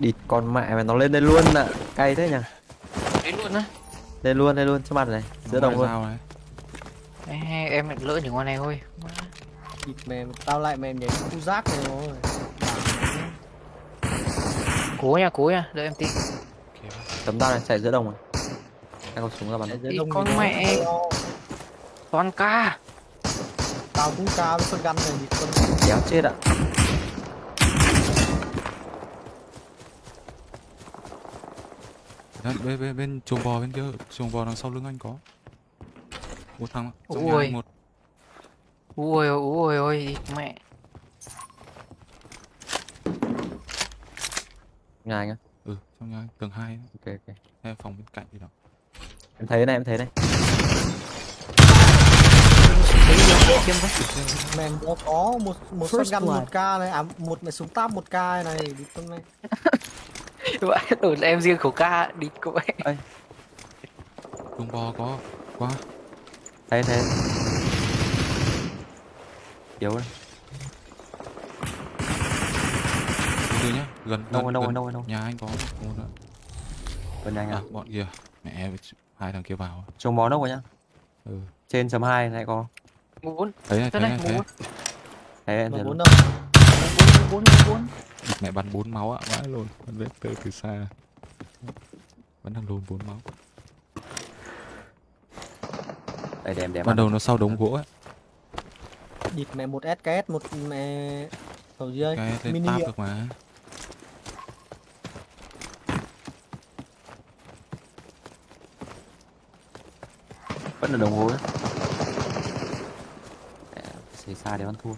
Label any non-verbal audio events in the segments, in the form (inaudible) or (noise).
địt con mẹ mà nó lên đây luôn ạ cay thế nhỉ Đến luôn á lên luôn lên luôn trước mặt này giữa đồng luôn Sao này? Ê, Em lại lỡ những con này thôi. Địt mềm, tao lại mềm nhảy khu rác này rồi. Cố nha cố nha Đợi em tí tấm tao này chạy giữa đồng rồi anh có súng ra bắn đông con thì mẹ. Toàn ca Tao cũng cao với con gun này địt con. kéo chết ạ Đấy, bên, bên, bên chuồng bò bên kia, chuồng bò đằng sau lưng anh có. Một thằng Ui. một. Ui ôi ui ôi mẹ nhà anh á Ừ, trong nhà anh, tầng 2 ok ok hay phòng bên cạnh gì đó. em thấy này em thấy này Mềm có một một First shotgun một k này, à một mẹ súng táp một k này, địt con này. (laughs) Đổi là em riêng khẩu ca đi cô ấy Chuồng bò có quá. thấy thấy yếu đấy Từ từ nhá, gần đâu rồi gần, đâu rồi gần đâu rồi đâu nhà anh có một nữa. bên anh À, à bọn kia. Mẹ hai thằng kia vào. trồng bó đâu rồi nhá Ừ. trên chấm hai này có Mua bốn Thấy này, Thế thấy này này, mua thấy. bốn thấy em Mà thấy bốn luôn. đâu? Bốn bốn Mẹ bắn bốn máu ạ, vãi luôn. Bắn vết từ từ xa. Vẫn đang lùn bốn máu. đây để em để em Ban đầu nó sau đống gỗ ấy. địt mẹ một SKS một mẹ cầu dưới Cái lên mini ạ. được mà. vẫn là đồng hồ đấy xa để ăn thua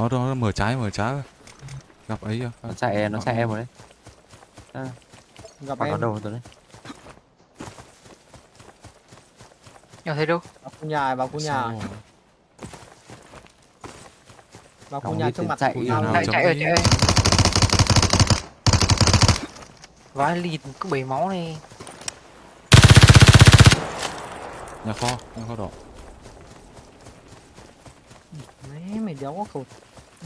Nó nó mở trái mở trái. rồi. Gặp ấy chưa? nó chạy nó chạy em rồi đấy à, gặp bắn nó em đầu rồi đấy Em thấy đâu vào khu nhà vào khu nhà vào khu nhà trước mặt chạy của tao Chạy chạy chạy rồi Vãi lịt cứ bảy máu này Nhà kho, nhà kho đỏ. Đấy, mày đéo có khẩu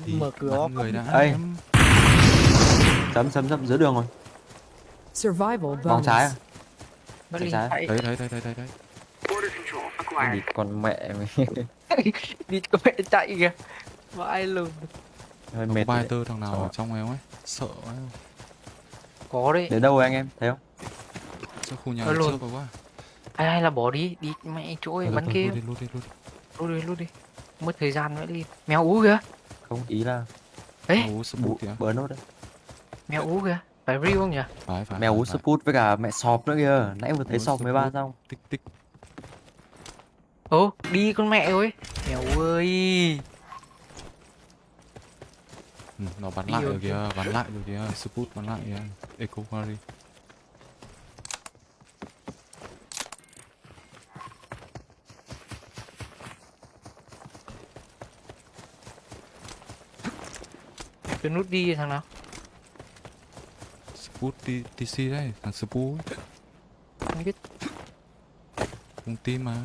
Thì mở cửa. người đã em. chấm chấm chấm giữa đường rồi. Survival vòng trái à? Chạy lịt trái. chạy. Đấy đấy đấy đấy đấy đấy. đi con mẹ mày. (laughs) Đi có mẹ chạy kìa. Vãi luôn hơi Nó mệt có đấy. tơ thằng nào ở trong em ấy. Sợ quá. Có đấy. Để đâu rồi anh em? Thấy không? Sao khu nhà trước rồi quá. Ai hay là bỏ đi. Đi mẹ chỗ ấy bắn kia. Lút đi lút đi lút đi. Lút đi lút đi. Mất thời gian nữa đi. Mèo ú kìa không ý là Ê Ú bút kìa. bớ nốt đấy mèo ú kìa Phải real không nhỉ Phải phải. mèo ú sput với cả mẹ sọp nữa kìa nãy vừa thấy Ú sọp 13 Sput. xong Tích tích. Ồ đi con mẹ ơi Mèo ơi Ừ, nó bắn Đi lại rồi kìa, bắn lại rồi kìa. Sput bắn lại kìa. Eco Quarry. Cái nút đi thằng nào Sput T- TC đấy, thằng Sput. Không biết Cùng team mà.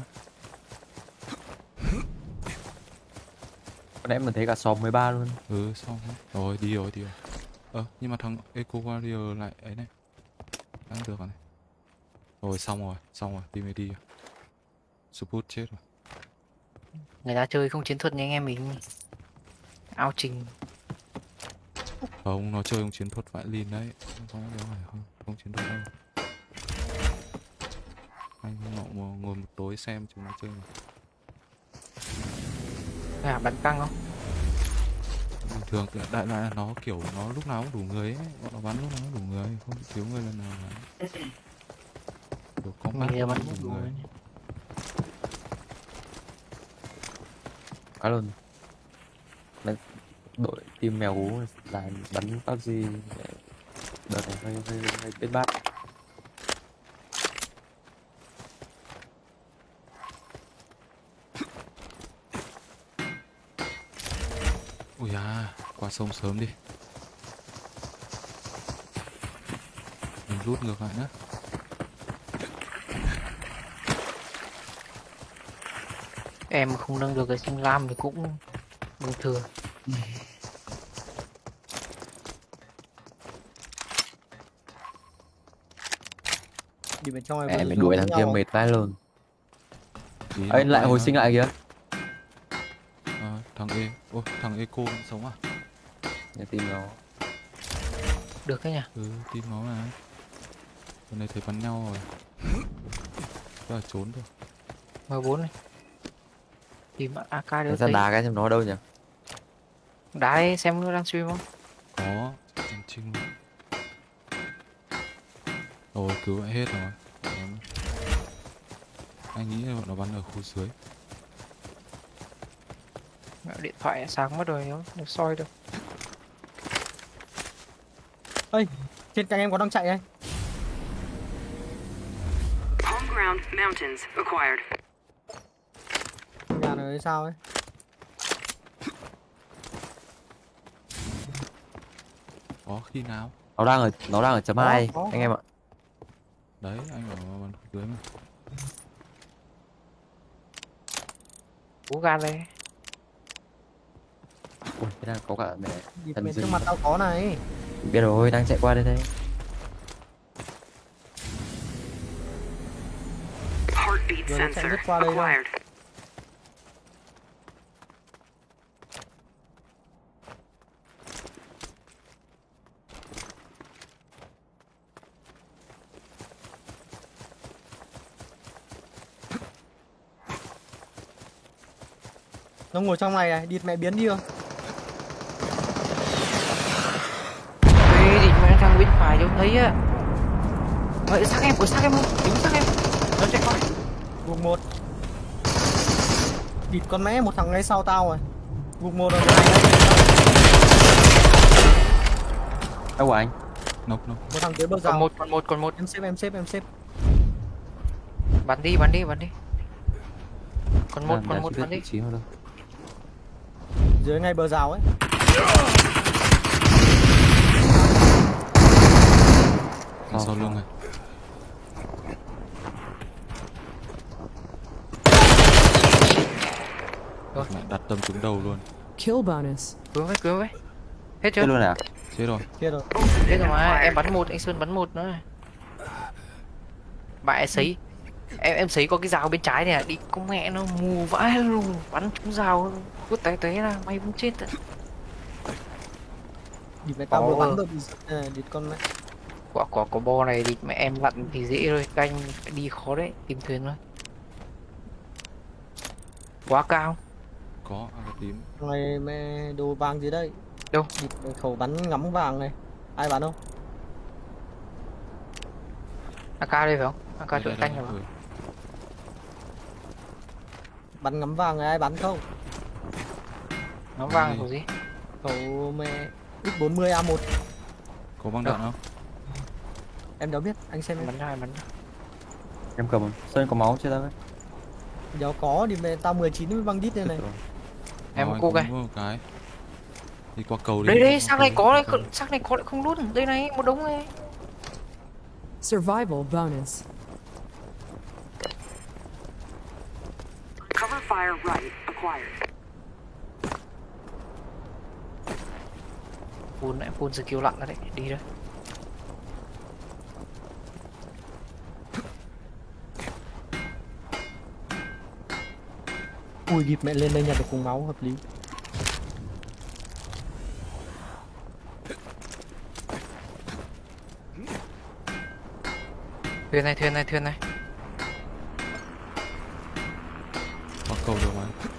nãy mình thấy cả sọp 13 luôn Ừ xong rồi. Đi rồi đi rồi. Ờ nhưng mà thằng Eco Warrior lại ấy này. Đang được rồi này. Rồi xong rồi, xong rồi, đi mới đi. Sput chết rồi. Người ta chơi không chiến thuật như anh em mình Ao trình Không, nó chơi không chiến thuật vãi lìn đấy. Không có đâu phải không, không chiến thuật đâu. Anh ngộ ngồi, ngồi một tối xem chúng nó chơi mà. À bắn căng không Bình thường thì đại loại là nó kiểu nó lúc nào cũng đủ người ấy, bọn nó bắn lúc nào cũng đủ người, không thiếu người lần nào cả. Kiểu giờ bắn đủ đủ người. quá luôn Đấy, đội team mèo ú là bắn PUBG để đợt này hơi hơi hơi biết bát Ui à, qua sông sớm đi. Mình rút ngược lại nữa. Em không nâng được cái sinh lam thì cũng bình thường (laughs) đi bên trong này mẹ vẫn mày đuổi thằng kia à? mệt vãi luôn ấy lại hồi sinh lại kìa Ờ, thằng E Ô, thằng Eco vẫn sống à? để tìm nó Được cái nhỉ? Ừ, tìm nó mà Lần này thấy bắn nhau rồi Chắc là trốn thôi M4 này. Tìm AK được ra đá cái xem nó ở đâu nhỉ Đá ấy, xem nó đang stream không? Có Em trinh luôn Rồi, cứu lại hết rồi Đấy. Anh nghĩ là bọn nó bắn ở khu dưới Điện thoại sáng mất rồi, nó nó soi được. trên cạnh em có đang chạy ground mountains acquired. nhà này sao ấy Có khi nào nó đang ở nó đang ở chấm Có, hai có. anh em ạ Đấy, anh ở bắn dưới mà Cú gan đây. ui cái đang có cả mẹ Thần bên trước mặt tao có này biết rồi đang chạy qua đây đây Heartbeat sensor acquired. Nó ngồi trong này này địt mẹ biến đi rồi Ê, thì mẹ thằng bên phải cho thấy á. Vậy xác em, ủa xác em không? Đúng xác em. Nó chạy qua. gục một địt con mẹ một thằng ngay sau tao rồi gục một rồi đâu của anh Nốc nốc một thằng dưới bờ Còn rào một, còn một, còn một. em xếp em xếp em xếp Bắn đi, bắn đi, bắn đi. Còn một, còn một, bắn đi. Dưới ngay bờ rào ấy Đằng Sau- lưng này Rồi. Mẹ đặt tâm trúng đầu luôn Kill bonus. Cứu với, cứu với. Hết chưa? chết luôn à Chết rồi kia rồi Hết rồi mà, em bắn một, anh Sơn bắn một nữa. Bạn sấy. Em em sấy có cái rào bên trái này, đi con mẹ nó mù vãi luôn, bắn trúng rào, cút té té ra, may cũng chết rồi. địt mẹ tao vừa bắn được à, địt con mẹ. Quả quả có bo này thì mẹ em lặn thì dễ thôi. Canh đi khó đấy tìm thuyền thôi. Quá cao. Có, AK tím Thằng này mẹ đồ vàng gì đây? Đâu? địt khẩu bắn ngắm vàng này. Ai bắn không? Ak đây phải không? Ak đây, canh rồi bắn ngắm vàng này ai bắn không nó vàng Đây. của gì? khẩu mẹ x40 a1 Có băng đạn không? em đâu biết anh xem em bắn ra bắn em cầm sơn có máu chưa đấy Nếu có thì mẹ tao 19 mới băng đít đây này. Em cô cái một cái. Đi qua cầu đi. đây đây sang này có cầu. sang này có lại không luôn đây này một đống này. Survival bonus. Cover fire right acquired. Full lại full skill lặn ra đấy đi đây ui địt mẹ lên đây nhặt được cùng máu hợp lý. Thuyền này thuyền này thuyền này. Qua cầu được mà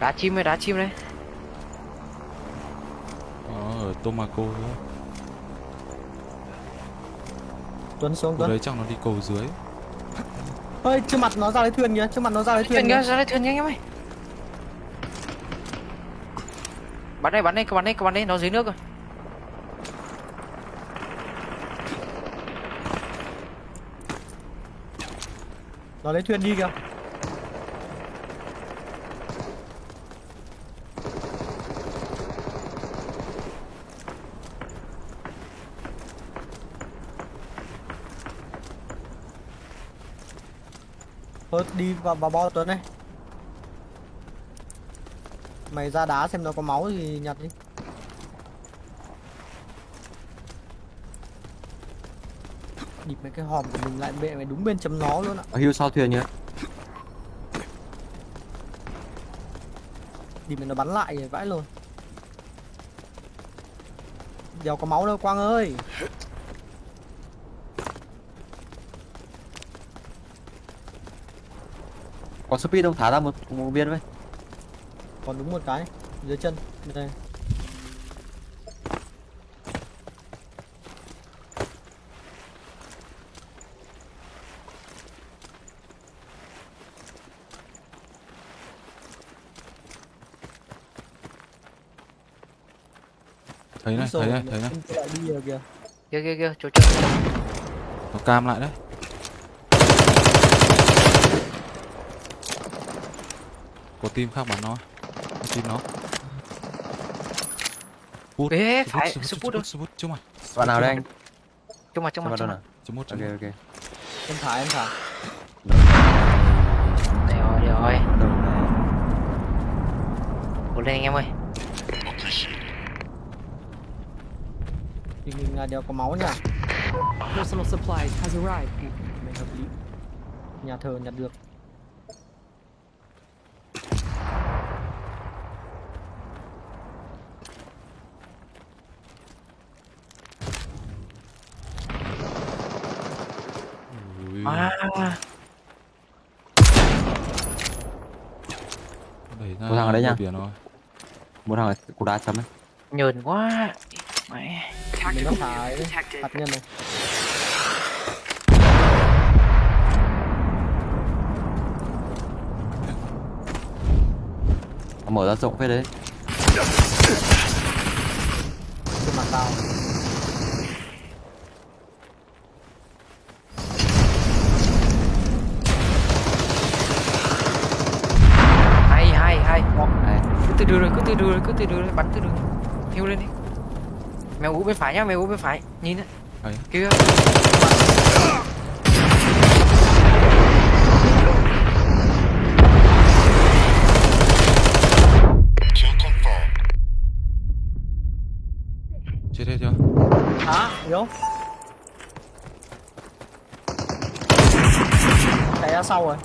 đá chim đây đá chim đây. Ờ, ở Tomaco nữa Tuấn xuống Tuấn. đấy chắc nó đi cầu dưới. Ơi trước mặt nó ra lấy thuyền kìa trước mặt nó ra lấy thuyền thuyền kìa ra đây thuyền nhanh em ơi. Bắn đây bắn đây bắn đây bắn đây nó dưới nước rồi. Nó lấy thuyền đi kìa tôi đi vào, vào bo tuấn này. Mày ra đá xem nó có máu thì nhặt đi. Địp mấy cái hòm của mình lại bệ mày đúng bên chấm nó luôn ạ. À, hưu sau thuyền nhá địp mày nó bắn lại vãi luôn. Đéo có máu đâu Quang ơi. Có speed không? Thả ra một, một viên với. Còn đúng một cái dưới chân. Đây. thấy này thấy này thấy này kia kia kia chỗ chỗ nó cam lại đấy có team khác bắn nó có team nó Bút, ê Sput, phải đâu Sput, Sput, trước mặt Bạn nào đây anh? trong mặt trong Cho mặt đâu mặt chấm một Ok ok. Em thả em thả. đây rồi đây rồi cố lên anh em ơi Thì mình đéo có máu nha. Personal supplies has arrived. Mình hợp lý. Nhà thờ nhặt được. Ui, à Có thằng ở đây nha. Một thằng ở cục đá chấm ấy. nhờn quá mẹ Mình nó detected. hạt nhân này. Mở ra rộng phết đấy. Trên mặt tao. hay hay hay Đây. cứ từ cứ từ cứ từ đường rồi bắn từ đường hiu lên đi mèo ú bên phải nhá mèo ú bên phải nhìn đấy kia chết hết chưa Hả? Yếu. Chạy ra sau rồi.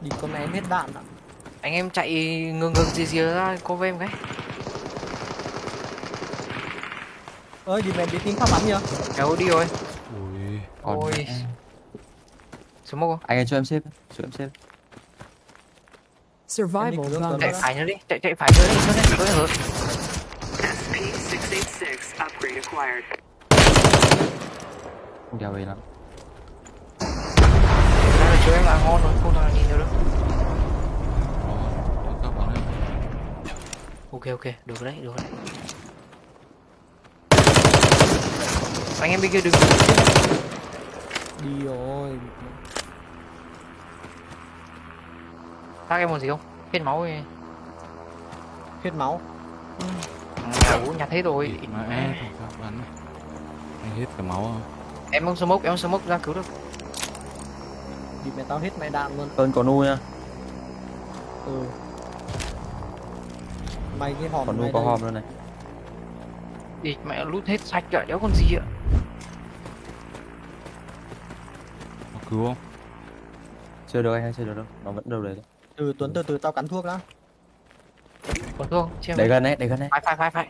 Đi con này hết đạn ạ. Anh em chạy ngừng ngừng gì gì ra cô với em cái Ơi đi mày đi tìm pháp bắn chưa? ú đi rồi ui ôi smoke không Anh ơi cho em xếp. Cho em xếp. Survival chạy phải nữa đi chạy chạy phải nữa đi nữa đi nữa hở SP686 upgrade acquired. Không đeo về lắm. ra là chỗ em là ngon rồi không thằng nhìn được đâu Đó, các bạn ơi ok ok được đấy được đấy anh em bên kia đừng Đi rồi. tác em còn gì không hết máu ấy Hết máu. mèo ú nhặt hết rồi mà em anh hết cả máu rồi em không smoke em không smoke ra cứu được Đi mày tao hết mẹ đạn luôn. Ơn có nu nha. Ừ. Mày cái hòm Còn nu mày có hòm luôn này. đi mẹ lút hết sạch rồi đéo còn gì ạ có cứu không Chưa được anh hay chưa được đâu. Nó vẫn đâu đấy. đấy. Từ Tuấn từ từ tao cắn thuốc đã. còn thương chưa Để gần đấy, để gần đấy. phải phải phải phải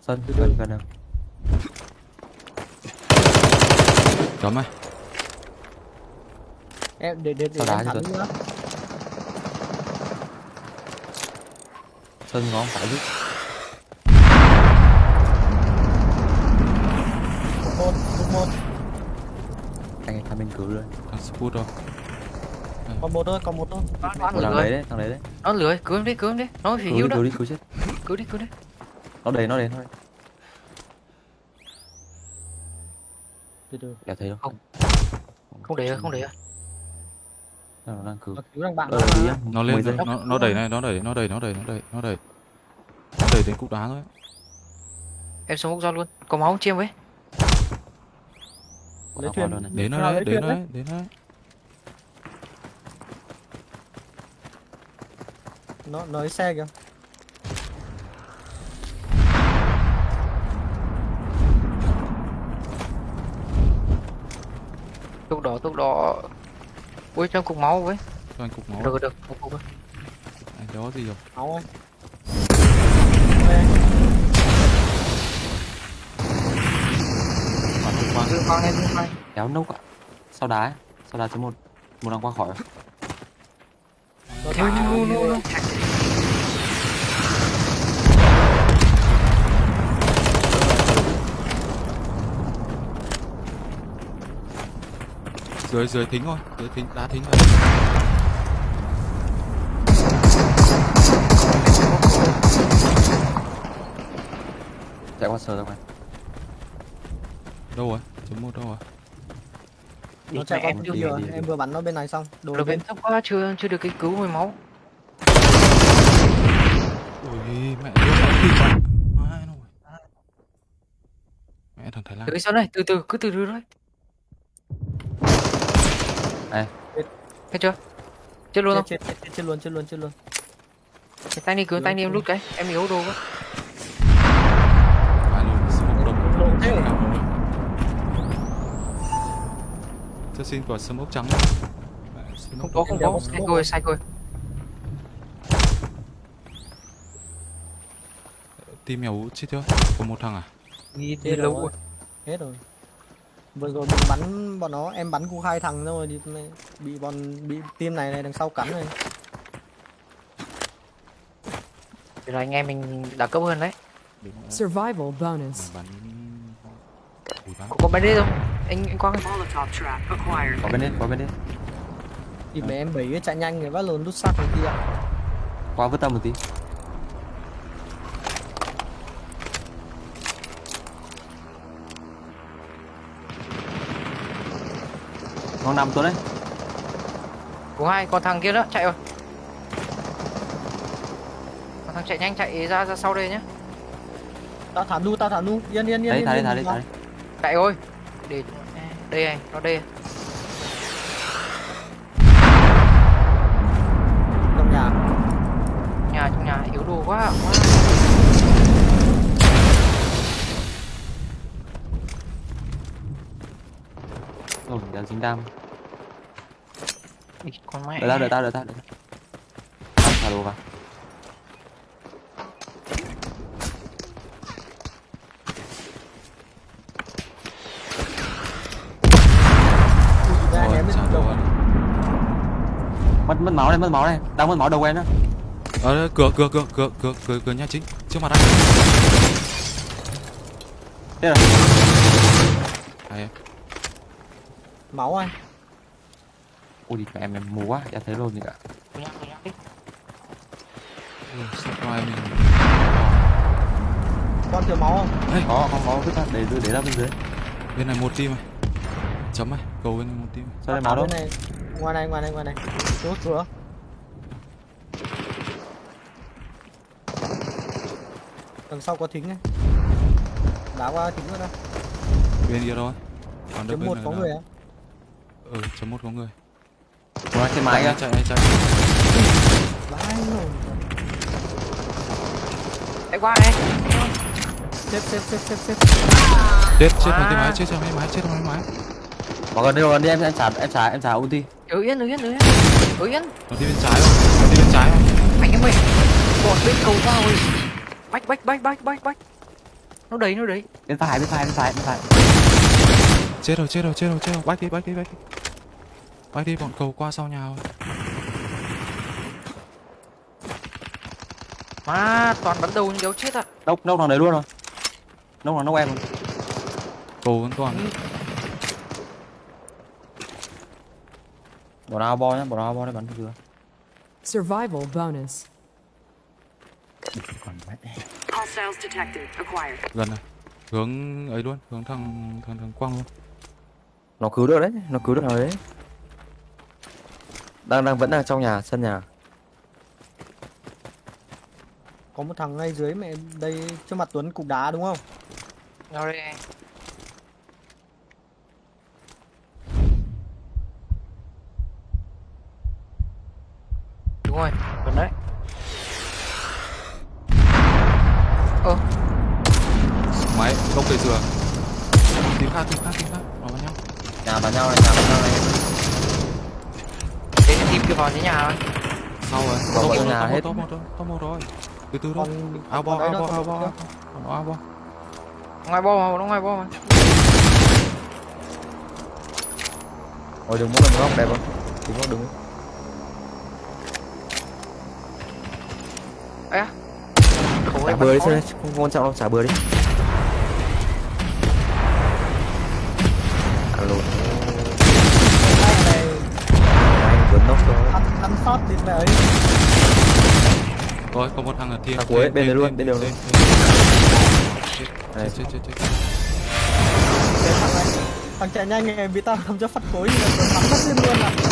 Sân gần gần nào. chấm này Em để để để đá thẳng nữa. Sân ngó phải giúp. Một một một. Anh ấy tham bên cứu rồi. thằng Sput rồi Còn một thôi, còn một thôi. thằng đấy đấy, thằng đấy đấy. nó lười cứu em đi cứu em đi nó phải đi, đó cứu đi, cứu chết. cứu đi cứu đi Nó đầy, nó đầy, nó đầy. Từ từ. Đéo thấy đâu. Không. không để không để Nó đang cứu. Nó cứu thằng bạn Ờ, nó nó lên giây. nó nó đẩy này nó đẩy nó đẩy nó đẩy nó đẩy nó đẩy. Nó đẩy đến cục đá thôi. Em smoke ra luôn. Có máu không? Chiêm với. Lấy thuyền. đến nó đấy đến nó đấy. đến nó đấy. Nó nó xe kìa. thuốc đỏ thuốc đỏ ui cho cục máu với. Cho anh cục máu. Được được cục thôi. anh đó gì rồi? Máu ơi bắn không qua Dương khoan lên dương kéo nốc ạ. Sau đá ấy. sau đá số một. Một đang qua khỏi. Rồi Thôi, thôi, no, no, no. Dưới dưới thính thôi dưới thính đá thính rồi chạy qua sờ ra ngoài đâu rồi? Chấm một đâu rồi? Nó chạy em đi, đi, đi. em vừa bắn nó bên này xong đồ Lực bên thấp quá chưa chưa được cái cứu hồi máu. Ôi mẹ nó nó mẹ thằng thái lan. Từ cái sau này từ từ cứ từ từ thôi Đây. thấy chưa? Chết luôn không? chết, chết, chết, chết luôn chết luôn chết luôn. Cái tay đi cứu tay đi em lút cái. Em yếu đồ quá. Thế. Cho xin quả smoke trắng. Mẹ, smoke không có không có. Sai rồi. sai rồi team mèo chết chưa? Có một thằng à? Đi đi lâu rồi. hết rồi vừa rồi mình bắn bọn nó em bắn cũng hai thằng rồi thì bị bọn bị team này này đằng sau cắn này. Thì là anh em mình đẳng cấp hơn đấy. Rồi. Survival bonus. bắn. Có, bên đây không? Anh anh quang có bên đây có bên đây thì mẹ em bảy chạy nhanh người bắt lồn đút xác này kia qua vứt tâm một tí con nằm tuấn đấy. Của hai còn thằng kia nữa chạy rồi. Còn thằng chạy nhanh chạy ra ra sau đây nhá. Tao thả nu tao thả nu. Yên yên yên đấy yên, thả đi yên, thả đi yên. thả đi. Chạy rồi để đây này nó đây trong nhà. Nhà trong nhà yếu đồ quá quá dính đam con mẹ đợi tao đợi tao đợi tao đợi tao. Thả đồ vào. Mất mất máu này mất máu này đang mất máu đầu em đó Ờ, đây, cửa cửa cửa cửa cửa cửa cửa nhà chính trước mặt anh. Thế rồi hay em máu anh. Ui thì mẹ em mù quá chả thấy luôn đi. Sao ngoài mình con thiếu máu không? Có không có vứt ra để để ra bên dưới. Bên này một team này. Chấm này cầu bên này một team. Sao đây Thả máu đâu? bên này. Ngoài này ngoài này ngoài này. Chỗ cửa đằng sau có thính này. Đá qua thính nữa đâu bên kia thôi. Còn chấm bên một này có người á ừ chấm một có người. Một trên máy chạy kìa chạy chạy vãi rồi chạy qua này. Xếp xếp xếp chết chết. Vào À. cái máy chết cái máy chết cái máy bỏ gần đi gần đi em em trả em trả em trả ulti. Ở yên ở yên ở yên. Ở yên. Nó đi bên trái không? Nó đi bên trái không? Anh em ơi. Bọn bên cầu vào rồi. Bách bách bách bách bách bách. Nó đấy nó đấy bên phải bên phải bên phải bên phải chết rồi chết rồi chết rồi chết rồi. Bách đi bách đi bách đi. Bách đi bọn cầu qua sau nhà rồi. Mà toàn bắn đầu như kéo chết à nốc nốc thằng đấy luôn rồi. Nốc thằng nốc em. Rồi cầu vẫn còn. Bỏ nào bo nhá bỏ nào bo để bắn chưa? Survival bonus. còn mẹ. Hostiles detected. Acquired. gần này hướng ấy luôn hướng thằng thằng thằng quang luôn nó cứu được đấy nó cứu được thằng đấy. Đang đang vẫn đang trong nhà sân nhà. Có một thằng ngay dưới mẹ đây trước mặt Tuấn cục đá đúng không? Nó đây này. đúng rồi gần đấy ơ máy không cây dừa tìm khác tìm khác tìm khác vào vào nhau nhà bắn nhau này nhà bắn nhau này Thế thì team kia vào dưới nhà rồi sau rồi Vào top rồi hết. top một rồi top một rồi. Từ từ thôi. Ao bo đấy ao bo ao bo. Còn đấy nó ao bo. Ngoài bo mà, nó ngoài bo mà? Ôi đừng muốn làm góc đẹp không? Đừng có đừng Khổ xả ấy, bừa đi xem không quan trọng đâu xả bừa đi. Alo. Anh này anh vừa nóc cho ăn ăn sót đi về ấy rồi có một thằng ở thiên Thằng cuối, bên này luôn, bên đường luôn. chết Đây. chết chết chết thằng chạy nhanh này bị tao làm cho phát cối là bắn mất lên luôn